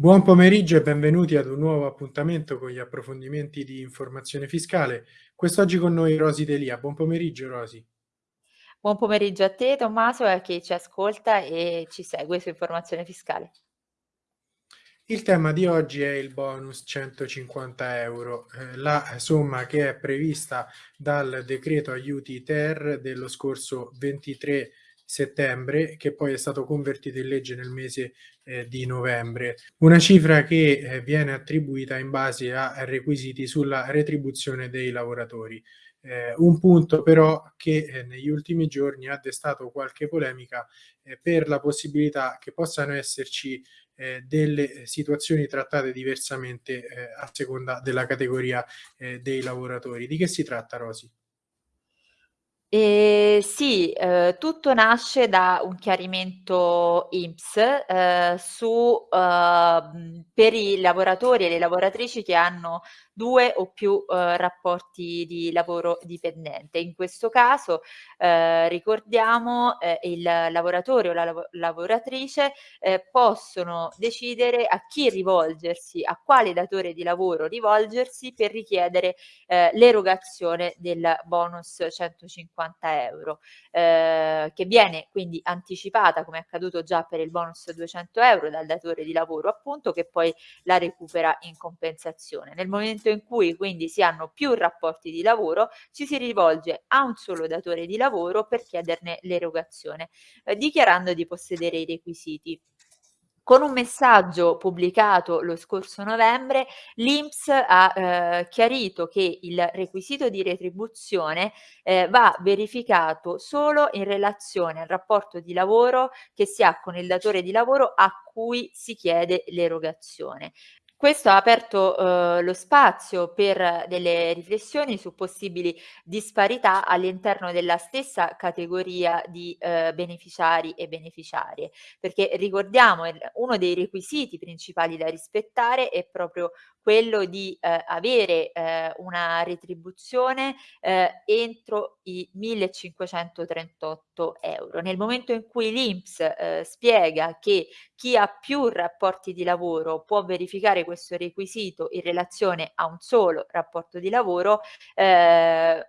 Buon pomeriggio e benvenuti ad un nuovo appuntamento con gli approfondimenti di informazione fiscale. Quest'oggi con noi Rosy Delia. Buon pomeriggio Rosy. Buon pomeriggio a te Tommaso e a chi ci ascolta e ci segue su Informazione Fiscale. Il tema di oggi è il bonus 150 euro, eh, la somma che è prevista dal decreto aiuti ter dello scorso 23 settembre, che poi è stato convertito in legge nel mese eh, di novembre. Una cifra che eh, viene attribuita in base a requisiti sulla retribuzione dei lavoratori. Eh, un punto però che eh, negli ultimi giorni ha destato qualche polemica eh, per la possibilità che possano esserci eh, delle situazioni trattate diversamente eh, a seconda della categoria eh, dei lavoratori. Di che si tratta, Rosi? Ehm, sì, uhm, tutto nasce da un chiarimento INPS, uhm, su uhm, per i lavoratori e le lavoratrici che hanno 2 o più, uhm, rapporti di lavoro dipendente. In questo caso, uhm, ricordiamo, ehm, il lavoratore o la lavo lavoratrice, ehm, possono decidere a chi rivolgersi, a quale datore di lavoro rivolgersi per richiedere, ehm, l'erogazione del bonus 150 €, ehm, che viene quindi anticipata, come è accaduto già per il bonus 200 € dal datore di lavoro appunto, che poi la recupera in compensazione. Nel momento in cui quindi si hanno più rapporti di lavoro, ci si rivolge a un solo datore di lavoro per chiederne l'erogazione, eh, dichiarando di possedere i requisiti. Con un messaggio pubblicato lo scorso novembre, l'INPS ha eh, chiarito che il requisito di retribuzione eh, va verificato solo in relazione al rapporto di lavoro che si ha con il datore di lavoro a cui si chiede l'erogazione. Questo ha aperto, uhm, lo spazio per delle riflessioni su possibili disparità all'interno della stessa categoria di, uhm, beneficiari e beneficiarie, perché ricordiamo uno dei requisiti principali da rispettare è proprio quello di, ehm, avere, ehm, una retribuzione, ehm, entro i 1.538 €. Nel momento in cui l'INPS, ehm, spiega che chi ha più rapporti di lavoro può verificare questo requisito in relazione a un solo rapporto di lavoro, ehm,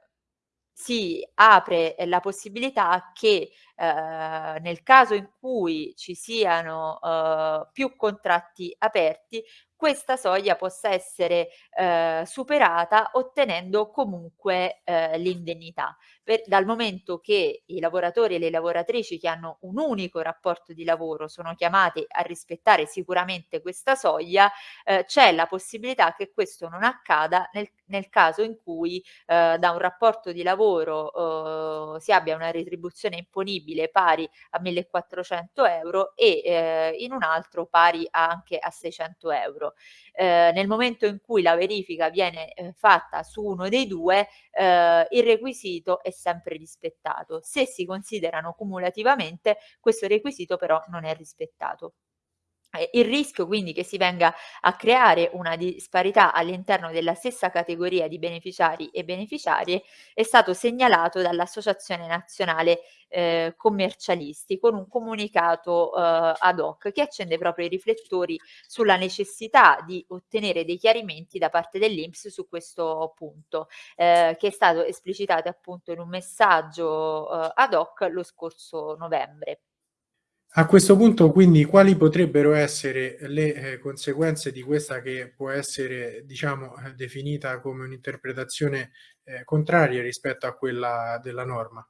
si apre la possibilità che, ehm, nel caso in cui ci siano, uhm, più contratti aperti, questa soglia possa essere, ehm, superata ottenendo comunque, ehm, l'indennità. Dal momento che i lavoratori e le lavoratrici che hanno un unico rapporto di lavoro sono chiamati a rispettare sicuramente questa soglia, ehm, c'è la possibilità che questo non accada nel nel caso in cui, ehm, da un rapporto di lavoro, uhm, si abbia una retribuzione imponibile pari a 1.400 € e, ehm, in un altro pari anche a 600 €. Ehm, nel momento in cui la verifica viene, ehm, fatta su uno dei 2, ehm, il requisito è sempre rispettato. Se si considerano cumulativamente, questo requisito però non è rispettato. Eh, il rischio quindi che si venga a creare una disparità all'interno della stessa categoria di beneficiari e beneficiarie è stato segnalato dall'Associazione Nazionale eh, Commercialisti con un comunicato eh, ad hoc che accende proprio i riflettori sulla necessità di ottenere dei chiarimenti da parte dell'Inps su questo punto, eh, che è stato esplicitato appunto in un messaggio eh, ad hoc lo scorso novembre. A questo punto quindi quali potrebbero essere le, ehm, conseguenze di questa che può essere diciamo, ehm, definita come un'interpretazione, ehm, contraria rispetto a quella della norma?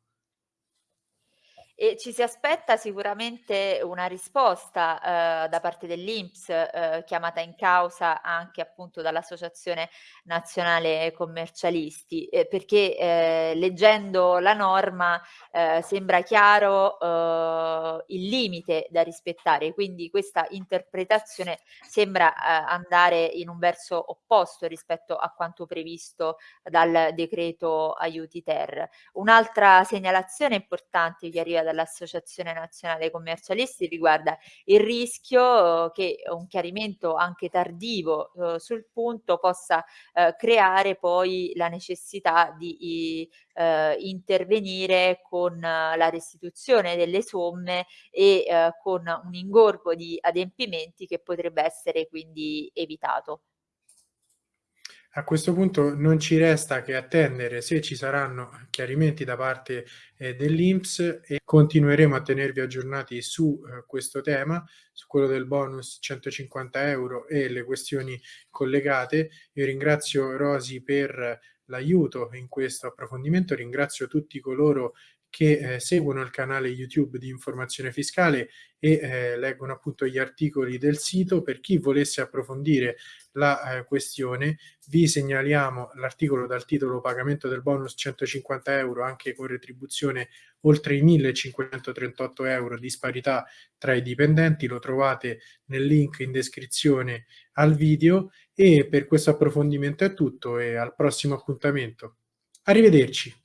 E ci si aspetta sicuramente una risposta, uhm, da parte dell'INPS, uhm, chiamata in causa anche appunto dall'Associazione Nazionale Commercialisti, ehm, perché, ehm, leggendo la norma, ehm, sembra chiaro, uhm, il limite da rispettare, quindi questa interpretazione sembra, andare in un verso opposto rispetto a quanto previsto dal decreto aiuti ter. Un'altra segnalazione importante che arriva dall'Associazione Nazionale Commercialisti riguarda il rischio che un chiarimento anche tardivo eh, sul punto possa eh, creare poi la necessità di eh, intervenire con la restituzione delle somme e con un ingorgo di adempimenti che potrebbe essere quindi evitato. A questo punto non ci resta che attendere se ci saranno chiarimenti da parte eh, dell'Inps e continueremo a tenervi aggiornati su eh, questo tema, su quello del bonus 150 euro e le questioni collegate. Io ringrazio Rosi per l'aiuto in questo approfondimento, ringrazio tutti coloro che eh, seguono il canale YouTube di informazione fiscale e eh, leggono appunto gli articoli del sito. Per chi volesse approfondire la eh, questione, vi segnaliamo l'articolo dal titolo Pagamento del bonus 150 euro anche con retribuzione oltre i 1538 euro disparità tra i dipendenti. Lo trovate nel link in descrizione al video e per questo approfondimento è tutto e al prossimo appuntamento. Arrivederci.